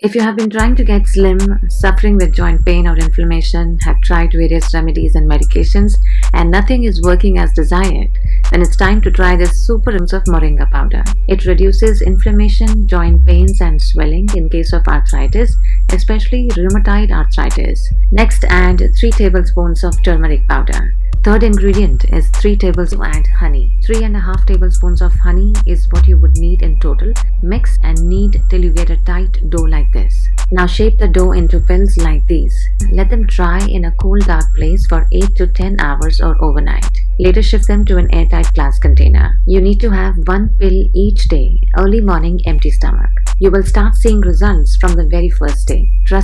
If you have been trying to get slim, suffering with joint pain or inflammation, have tried various remedies and medications, and nothing is working as desired, then it's time to try this super ounce of moringa powder. It reduces inflammation, joint pains, and swelling in case of arthritis, especially rheumatoid arthritis. Next, add 3 tablespoons of turmeric powder. Third ingredient is 3 tablespoons of add honey. 3 and a half tablespoons of honey is what you would need in total. Mix and knead till you get a tight dough like this. Now shape the dough into pills like these. Let them dry in a cool dark place for 8 to 10 hours or overnight. Later shift them to an airtight glass container. You need to have one pill each day, early morning empty stomach. You will start seeing results from the very first day. Trust